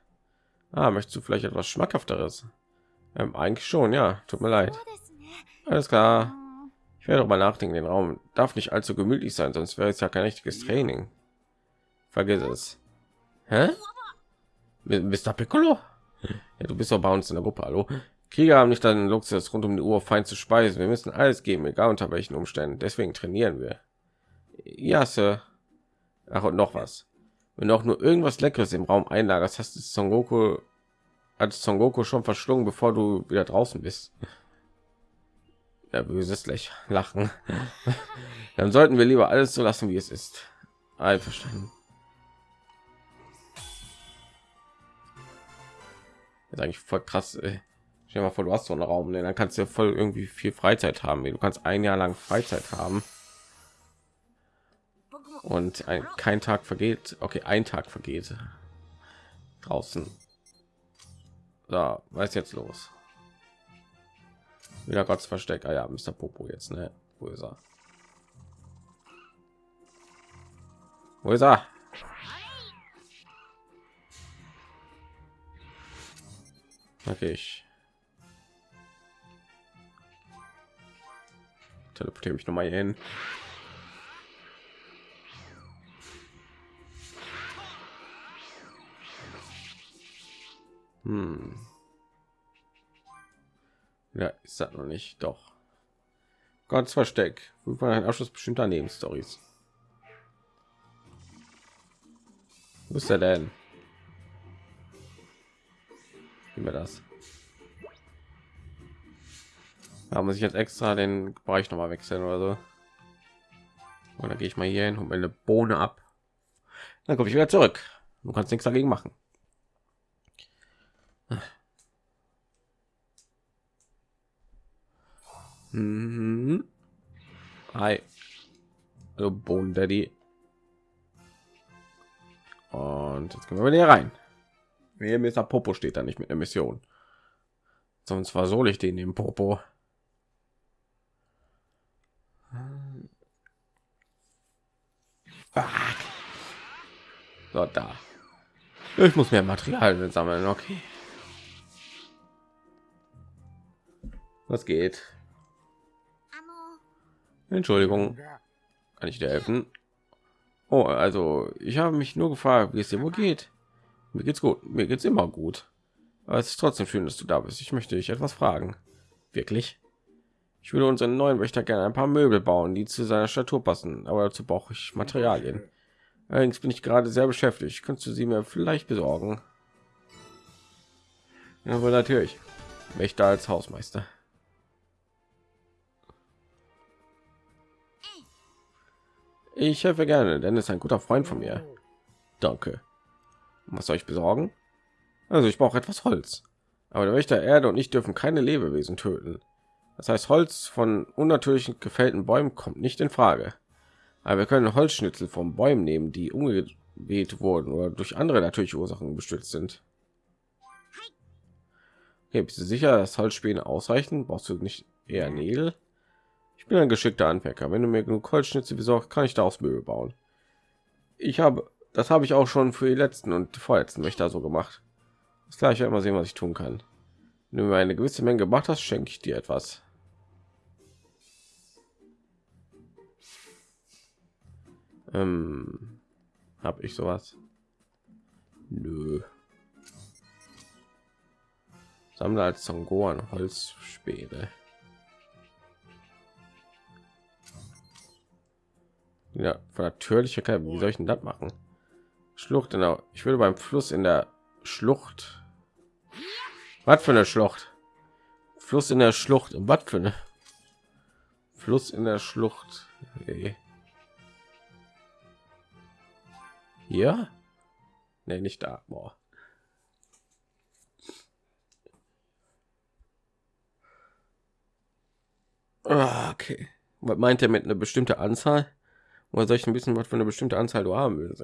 Ah, möchtest du vielleicht etwas schmackhafteres? Ähm, eigentlich schon, ja. Tut mir leid. Alles klar. Ich werde mal nachdenken. Den Raum darf nicht allzu gemütlich sein, sonst wäre es ja kein richtiges Training. Vergiss es. Hä? Mr. Piccolo? Ja, du bist doch bei uns in der Gruppe, hallo. Krieger haben nicht den Luxus, rund um die Uhr fein zu speisen. Wir müssen alles geben, egal unter welchen Umständen. Deswegen trainieren wir. Ja, Sir. Ach, und noch was. Wenn du auch nur irgendwas Leckeres im Raum einlagerst, hast du Son Goku als Son Goku schon verschlungen, bevor du wieder draußen bist. Ja, böses Lech Lachen. Dann sollten wir lieber alles so lassen, wie es ist. Einverstanden. ist eigentlich voll krass. Ey. Stell dir mal vor, du hast so einen Raum, ne? dann kannst du ja voll irgendwie viel Freizeit haben. Du kannst ein Jahr lang Freizeit haben und ein, kein Tag vergeht. Okay, ein Tag vergeht draußen. Da, was jetzt los? Wieder Gottes Versteck. Ah ja, Mr. Popo jetzt, ne? Wo ist er? Wo ist er? Okay, ich teleportiere mich noch mal hin. Hm. Ja, ist das noch nicht. Doch. Gottes Versteck. War ein Abschluss bestimmter Nebenstories. Wo ist er denn? Wie wir das? Da muss ich jetzt extra den Bereich noch mal wechseln oder so. Und dann gehe ich mal hier hin und meine Bohne ab. Dann komme ich wieder zurück. Du kannst nichts dagegen machen. Mhm. Hi. Hallo Bohnen Daddy. Und jetzt können wir wieder rein. Mir Mr. Popo steht da nicht mit der Mission. Sonst versohle ich den im Popo. So, da. Ich muss mehr Material sammeln. Okay. Was geht? Entschuldigung. Kann ich dir helfen? Oh, also ich habe mich nur gefragt, wie es dir wohl geht. Mir geht's gut. Mir geht's immer gut. Aber es ist trotzdem schön, dass du da bist. Ich möchte dich etwas fragen. Wirklich? Ich würde unseren neuen Wächter gerne ein paar Möbel bauen, die zu seiner Statur passen, aber dazu brauche ich Materialien. Allerdings bin ich gerade sehr beschäftigt. Könntest du sie mir vielleicht besorgen? Ja, aber natürlich. Wächter als Hausmeister. Ich helfe gerne, denn ist ein guter Freund von mir. Danke. Was soll ich besorgen? Also ich brauche etwas Holz. Aber der Wächter Erde und ich dürfen keine Lebewesen töten. Das heißt, Holz von unnatürlichen gefällten Bäumen kommt nicht in Frage. Aber wir können Holzschnitzel von Bäumen nehmen, die umgeweht wurden oder durch andere natürliche Ursachen bestürzt sind. Okay, bist du sicher, dass Holzspäne ausreichen? Brauchst du nicht eher Nägel? Ich bin ein geschickter Anfänger. Wenn du mir genug Holzschnitzel besorgst, kann ich daraus Möbel bauen. Ich habe, das habe ich auch schon für die letzten und die vorletzten Wächter so gemacht. Das gleiche werde mal sehen, was ich tun kann. Wenn du mir eine gewisse Menge gemacht hast, schenke ich dir etwas. Ähm, habe ich sowas? Nö. Sammle als Songoran Holzspäne. Ja, von natürlicher Kalb. Wie soll ich denn das machen? Schlucht genau. Ich würde beim Fluss in der Schlucht. Was für eine Schlucht? Fluss in der Schlucht. Was für eine Fluss in der Schlucht. Okay. Hier? Nee, nicht da. Boah. Ah, okay. Was meint er mit einer bestimmte Anzahl? Oder soll ich ein bisschen was für eine bestimmte Anzahl du haben willst?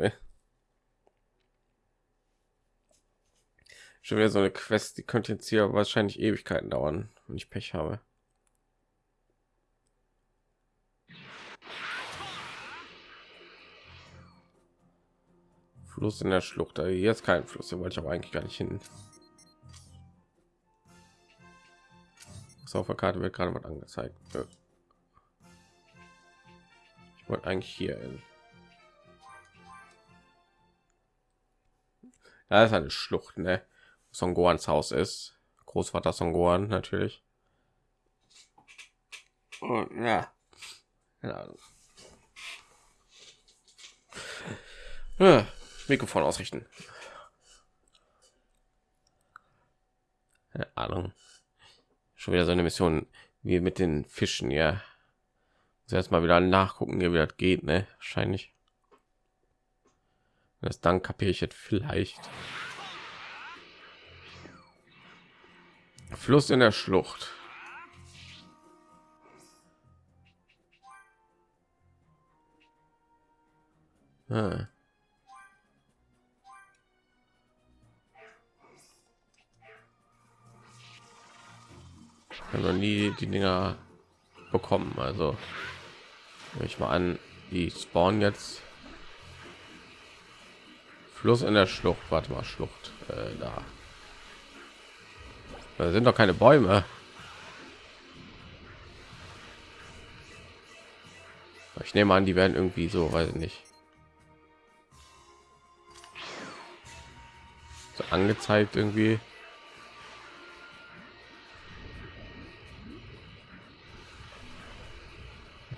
Schon wieder so eine Quest, die könnte jetzt hier wahrscheinlich Ewigkeiten dauern, wenn ich Pech habe. Fluss in der Schlucht. Also hier ist kein Fluss, hier wollte ich aber eigentlich gar nicht hin. So, auf der Karte wird gerade was angezeigt. Ich wollte eigentlich hier hin. Da ist eine Schlucht, ne? Songoans Haus ist. Großvater Songoan natürlich. Und, ja. ja. Mikrofon ausrichten. Keine Ahnung. Schon wieder so eine Mission wie mit den Fischen, ja. Muss erst mal wieder nachgucken, wie das geht, ne? Wahrscheinlich. Das dann kapiere ich jetzt vielleicht. Fluss in der Schlucht. Ah. Noch nie die Dinger bekommen. Also ich mal an, die spawnen jetzt Fluss in der Schlucht. Warte mal, Schlucht äh, da. Da sind doch keine Bäume. Ich nehme an, die werden irgendwie so, weiß ich nicht. So angezeigt irgendwie.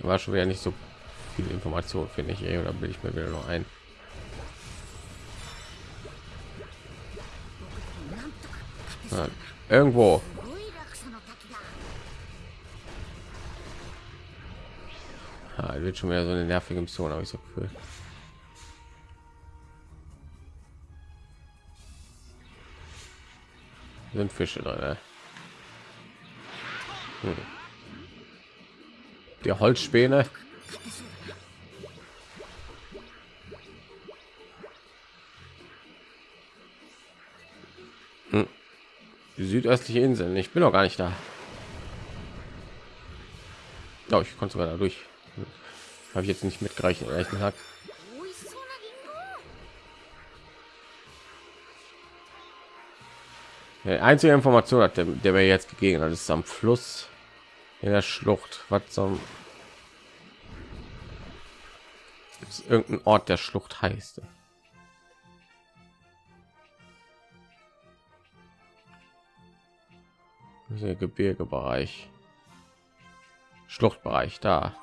War schon wieder nicht so viel Information, finde ich, oder will ich mir wieder noch ein? Ja, irgendwo. Ja, wird schon wieder so eine nervige Mission, habe ich so Gefühl. Sind Fische drin, ne? Hm die Holzspäne. Hm. Die südöstliche Insel. Ich bin noch gar nicht da. Oh, ich konnte sogar dadurch. Habe ich jetzt nicht mitgerechnet, ehrlich gesagt. Die einzige Information hat der, der mir jetzt gegeben hat, ist am Fluss in der Schlucht. Was zum ist irgendein Ort der Schlucht heißt. Der Gebirgebereich. Schluchtbereich da.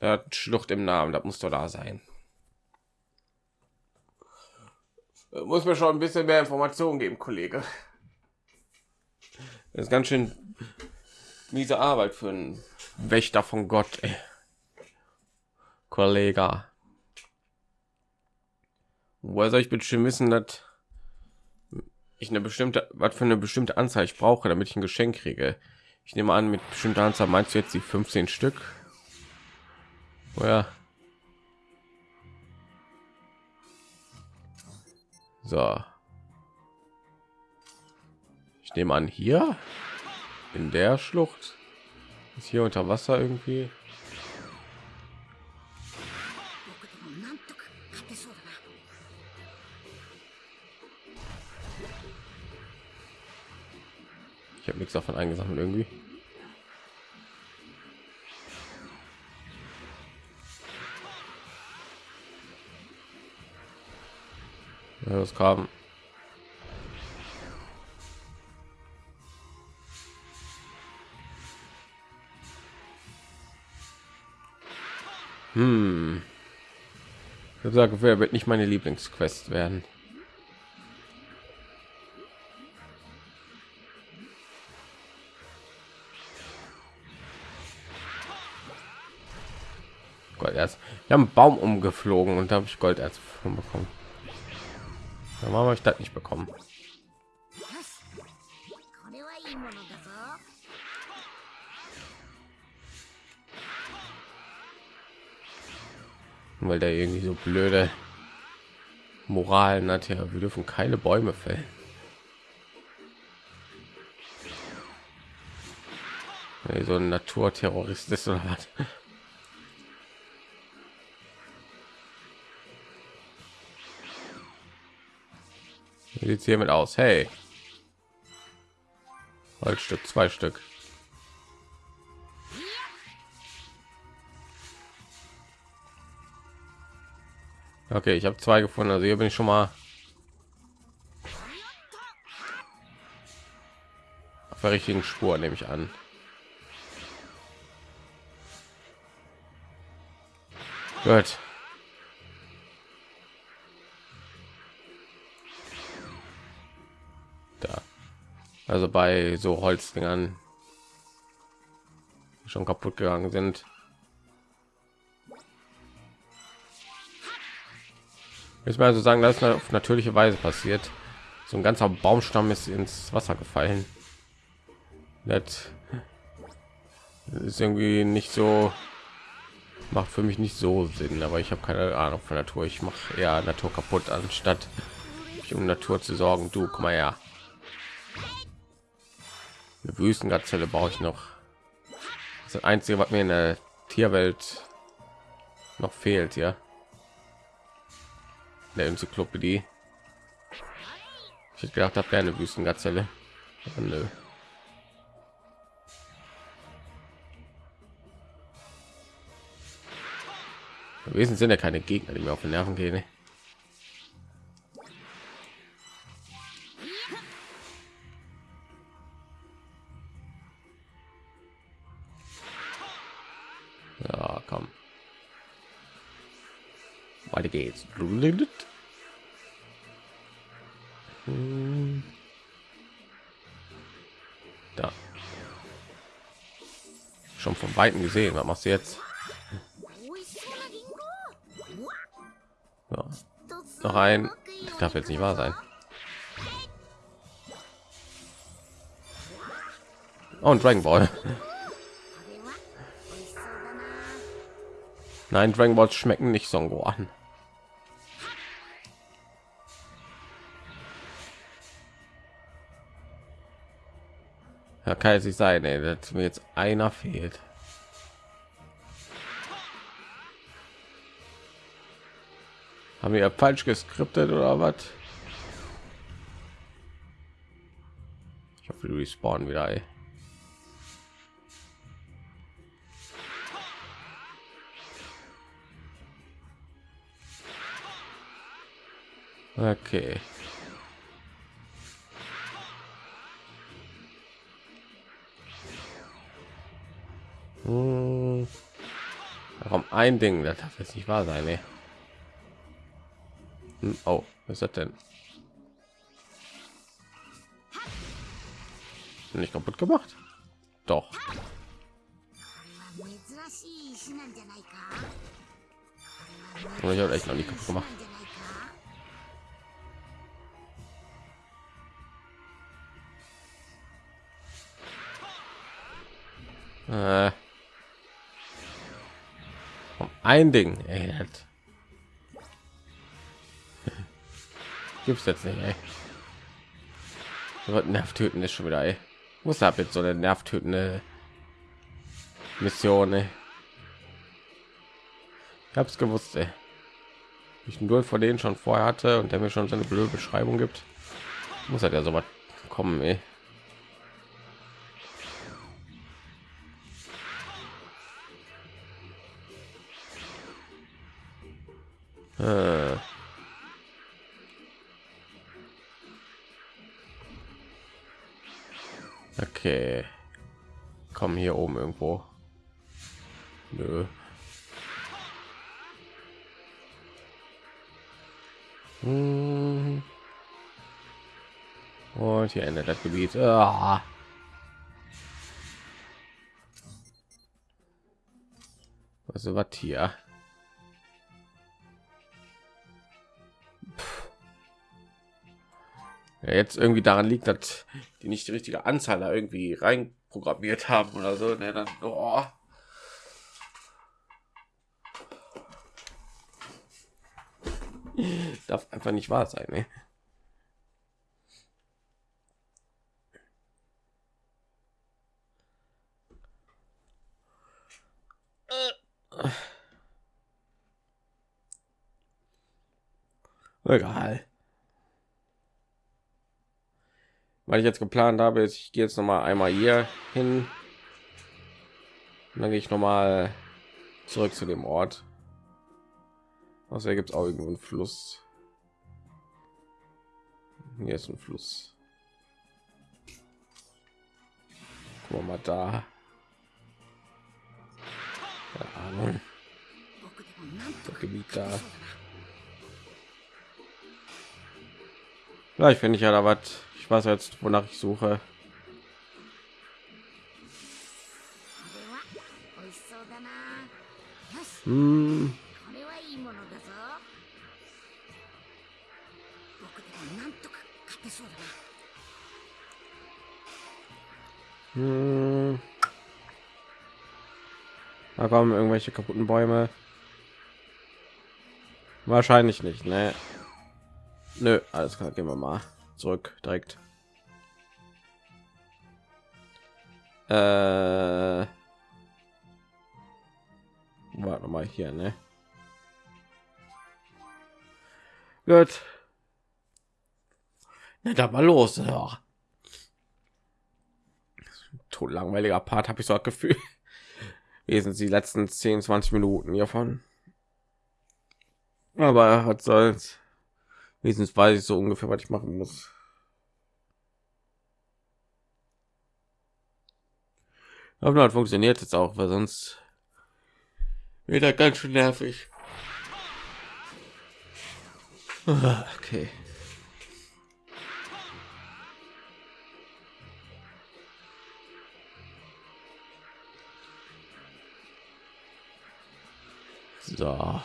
Hat Schlucht im Namen, das muss doch da sein. Muss mir schon ein bisschen mehr Informationen geben, Kollege. Das ist ganz schön miese Arbeit für einen Wächter von Gott, ey. Kollege. Woher soll ich bitte wissen, dass ich eine bestimmte, was für eine bestimmte Anzahl ich brauche, damit ich ein Geschenk kriege? Ich nehme an, mit bestimmter Anzahl meinst du jetzt die 15 Stück? Oh ja. So. Ich nehme an, hier in der Schlucht ist hier unter Wasser irgendwie. Ich habe nichts davon eingesammelt irgendwie. Ja, das kam. Hm. Ich sage, wer wird nicht meine Lieblingsquest werden? Gold erst. Wir haben Baum umgeflogen und da habe ich Gold erst bekommen. Dann haben wir das nicht bekommen. Weil der irgendwie so blöde Moralen hat ja, wir dürfen keine Bäume fällen. so ein Naturterrorist ist oder was? sieht hiermit aus hey Holzstück zwei Stück okay ich habe zwei gefunden also hier bin ich schon mal auf der richtigen Spur nehme ich an. Gut. Also bei so Holzdingern schon kaputt gegangen sind. Ich mal so sagen, dass auf natürliche Weise passiert. So ein ganzer Baumstamm ist ins Wasser gefallen. Das ist irgendwie nicht so macht für mich nicht so Sinn, aber ich habe keine Ahnung von Natur. Ich mache eher Natur kaputt, anstatt mich um Natur zu sorgen. Du, komm mal her. Eine Wüstengazelle brauche ich noch. Das, das einzige, was mir in der Tierwelt noch fehlt, ja. Der Enzyklopädie. Ich hätte gedacht, habe eine Wüstengazelle. Aber nö. Im sind ja keine Gegner, die mir auf den Nerven gehen. Ne? Weiter geht's. Da. Schon von weitem gesehen. Was machst du jetzt? So. Noch ein. Das darf jetzt nicht wahr sein. Oh, und Dragon Ball. Nein, Dragon Balls schmecken nicht so an. Ja, kann es nicht sein, ey, dass mir jetzt einer fehlt. Haben wir falsch geskriptet oder was? Ich hoffe, du respawnen wieder. Ey. Okay. Hm. Warum ein Ding? Das darf jetzt nicht wahr sein, ey. Hm, oh, was ist das denn? Nicht kaputt gemacht? Doch. Oh, ich habe echt noch nicht kaputt gemacht. Äh. Ein Ding, ey. Gibt's jetzt nicht, ey. Nervtöten ist schon wieder, ey. Muss ab jetzt so eine nervtötende Mission, ey. Ich hab's gewusst, ey. Ich nur vor denen schon vorher hatte und der mir schon seine blöde Beschreibung gibt. Muss halt ja so was kommen, ey. Äh. Okay. Kommen hier oben irgendwo. Nö. Hm. Und hier endet das Gebiet. Ah. Was ist was hier? Ja, jetzt irgendwie daran liegt, dass die nicht die richtige Anzahl da irgendwie rein programmiert haben oder so, ne, dann oh. darf einfach nicht wahr sein. Ne? Egal weil ich jetzt geplant habe ist ich gehe jetzt noch mal einmal hier hin. Und dann gehe ich noch mal zurück zu dem ort. Außer gibt es auch irgendwo einen fluss. Hier ist ein fluss. Guck mal da. Keine Ahnung. Das Gebiet da. Vielleicht finde ich ja da was ich weiß jetzt wonach ich suche hm. Da kommen irgendwelche kaputten Bäume. Wahrscheinlich nicht, ne? Nö, alles klar, gehen wir mal zurück direkt. Äh, warte mal hier, ne? Gut. Na, da mal los. Ja. Tot langweiliger Part habe ich so ein Gefühl. Wie sind die letzten 10, 20 Minuten hiervon? Aber hat soll's. Wenigstens weiß ich so ungefähr, was ich machen muss. Aber hat funktioniert jetzt auch, weil sonst wieder ganz schön nervig. Ah, okay. So.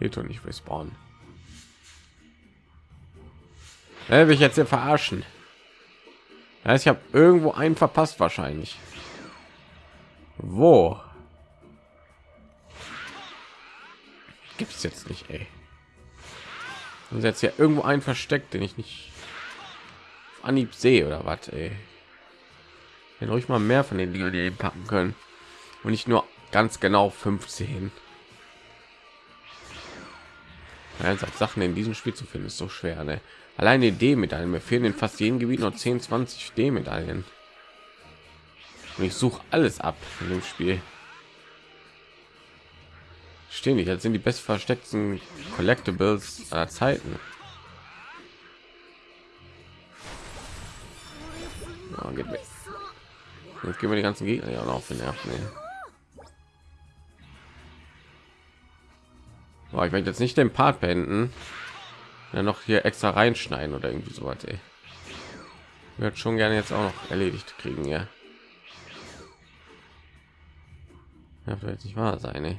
Geht doch nicht respawnen. Ja, will ich jetzt hier verarschen? Ja, ich habe irgendwo einen verpasst wahrscheinlich. Wo? Gibt es jetzt nicht, ey. Und jetzt ja irgendwo einen versteckt, den ich nicht Anhieb sehe oder was. Wenn ruhig mal mehr von den Dingen, packen können und nicht nur ganz genau 15. Ja, Sachen in diesem Spiel zu finden ist so schwer. Ne? Alleine D-Medaillen. Mir fehlen in fast jedem Gebiet noch 10, 20 D-Medaillen. Und ich suche alles ab in dem Spiel. Stehen nicht, das sind die best versteckten Collectibles aller Zeiten. Mit. Jetzt gehen wir die ganzen Gegner ja noch auf den Nerven. Boah, ich werde jetzt nicht den Part beenden, ja noch hier extra reinschneiden oder irgendwie so was. Wird schon gerne jetzt auch noch erledigt kriegen, ja. Ja, vielleicht nicht wahr sein. Ey.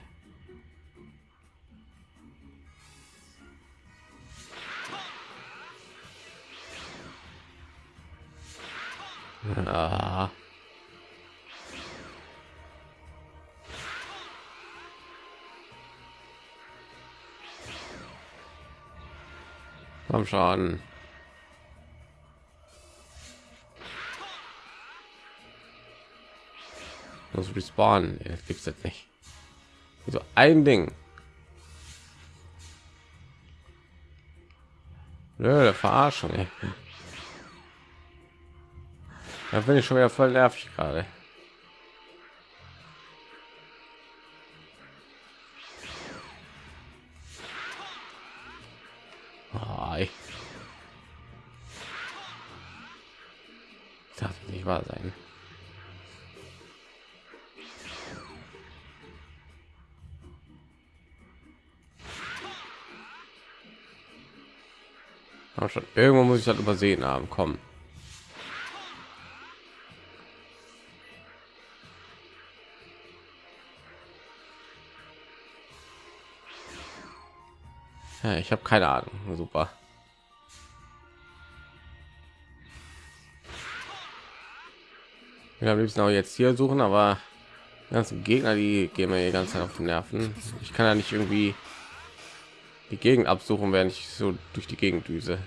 Ah. Komm schon. Das respawnen, das gibt's jetzt nicht. So ein Ding. Nö, Verarschung. Da bin ich schon wieder voll nervig gerade. Nicht wahr sein. Aber schon irgendwo muss ich das übersehen haben. Kommen. Ich habe keine Ahnung. Super. Wir haben liebsten auch jetzt hier suchen, aber ganzen Gegner, die gehen mir die ganze Zeit auf die Nerven. Ich kann ja nicht irgendwie die Gegend absuchen, während ich so durch die Gegend düse.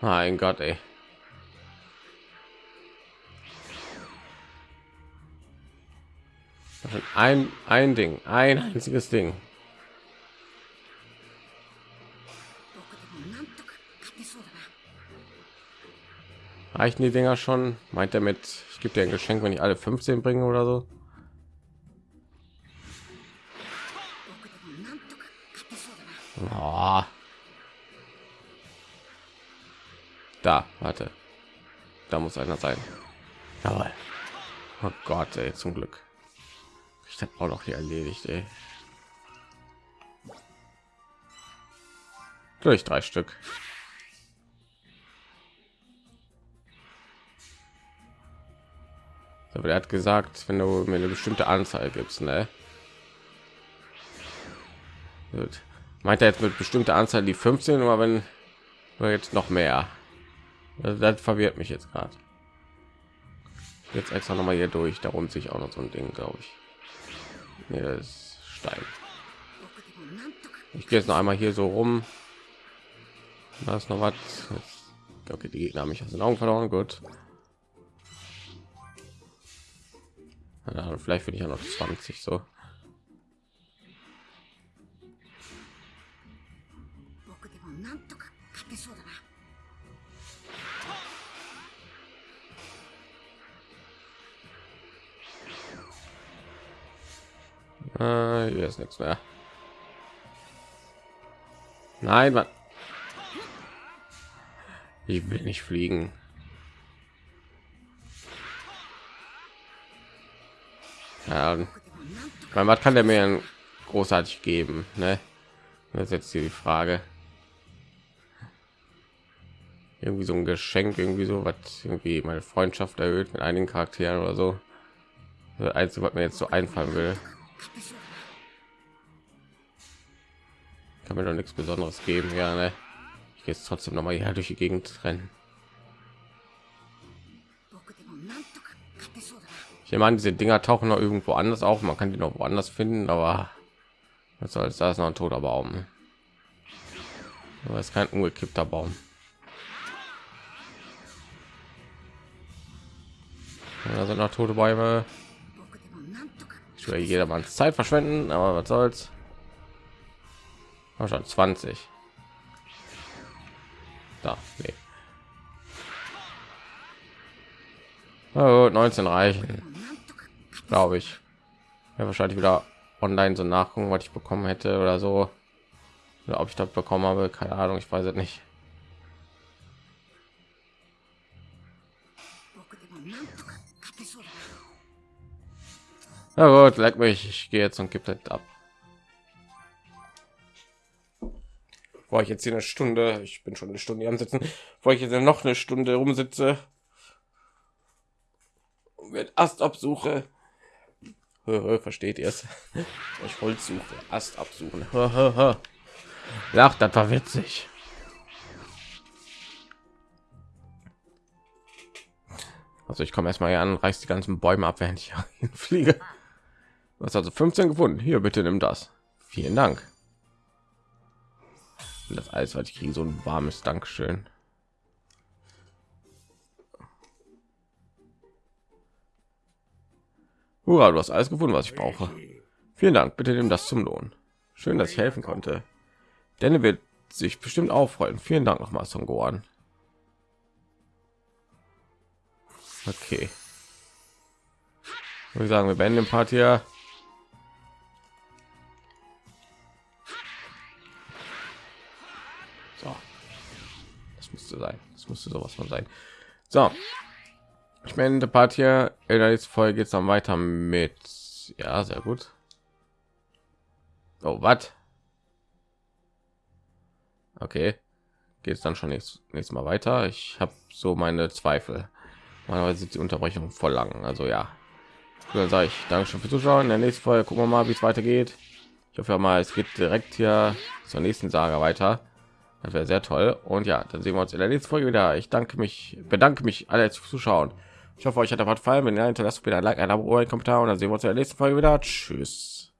Mein Gott, ey. Ein, ein Ding, ein einziges Ding. Reichen die Dinger schon? Meint er mit, ich gebe dir ein Geschenk, wenn ich alle 15 bringe oder so? Oh. Da, warte. Da muss einer sein. Jawohl. Oh Gott, ey, zum Glück ich habe auch noch hier erledigt ey. durch drei stück aber er hat gesagt wenn du mir eine bestimmte anzahl gibst ne Gut. meint er jetzt mit bestimmter anzahl die 15 aber wenn oder jetzt noch mehr das, das verwirrt mich jetzt gerade jetzt extra noch mal hier durch darum sich auch noch so ein ding glaube ich Nee, das Stein. Ich gehe jetzt noch einmal hier so rum. Da ist noch was. Okay, die Gegner haben mich aus den Augen verloren. Gut. Ja, vielleicht finde ich ja noch 20 so. Äh, hier ist nichts mehr. Nein, man. Ich will nicht fliegen. Ja, was kann der mir großartig geben? Ne? Das ist jetzt hier die Frage. Irgendwie so ein Geschenk, irgendwie so was, irgendwie meine Freundschaft erhöht mit einigen Charakteren oder so. Das Einzige, was mir jetzt so einfallen will. Kann mir doch nichts Besonderes geben, ja. Ne? Ich gehe jetzt trotzdem noch mal hier durch die Gegend rennen. Ich meine, diese Dinger tauchen noch irgendwo anders auf. Man kann die noch woanders finden, aber was soll da ist noch ein toter Baum. Aber ist kein umgekippter Baum. Da sind noch tote Bäume. Ich will jedermann Zeit verschwenden, aber was soll's. War schon 20. Da, nee. Oh, 19 reichen glaube ich. Ja, wahrscheinlich wieder online so nachgucken, was ich bekommen hätte oder so. Oder ob ich das bekommen habe, keine Ahnung, ich weiß es nicht. Na gut, leck mich, ich gehe jetzt und gibt das ab. War ich jetzt hier eine Stunde, ich bin schon eine Stunde am Sitzen, wo ich jetzt noch eine Stunde rumsitze, mit Ast absuche. Versteht ihr es? Ich wollte suchen, Ast absuchen. Lach, das war witzig. Also ich komme erstmal hier an, reiß die ganzen Bäume ab, während ich fliege. Hast also 15 gefunden. Hier, bitte nimm das. Vielen Dank. Und das alles, was ich kriege, so ein warmes Dankeschön. Hurra, du hast alles gefunden, was ich brauche. Vielen Dank. Bitte nimm das zum Lohn. Schön, dass ich helfen konnte. Denn wird sich bestimmt auch freuen. Vielen Dank nochmal, Son Gohan. Okay. Ich sagen, wir beenden den Part hier. So. Das müsste sein. Das müsste sowas von sein. So. Ich meine, der Part hier in der nächsten Folge geht es dann weiter mit. Ja, sehr gut. Oh, was? Okay. Geht es dann schon nächstes, nächstes Mal weiter? Ich habe so meine Zweifel. Normalerweise sind die Unterbrechung voll lang. Also ja. Dann sage ich danke schön für Zuschauen. In der nächsten Folge gucken wir mal, wie es weitergeht. Ich hoffe mal, es geht direkt hier zur nächsten Saga weiter. Das wäre sehr toll. Und ja, dann sehen wir uns in der nächsten Folge wieder. Ich danke mich, bedanke mich alle zu zuschauen. Ich hoffe, euch hat der Part gefallen. Wenn ja, hinterlasst wieder ein Like, ein Abo, ein Kommentar und dann sehen wir uns in der nächsten Folge wieder. Tschüss.